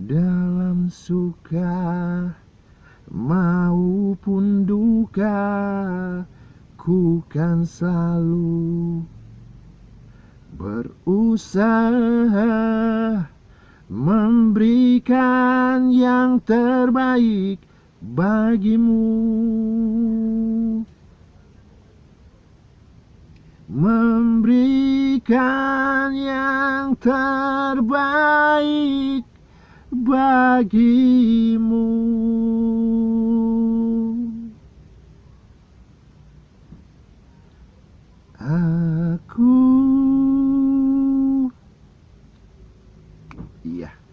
dalam suka maupun duka ku kan selalu berusaha memberikan yang terbaik bagimu. Memberikan yang terbaik bagimu. Aku. Iya.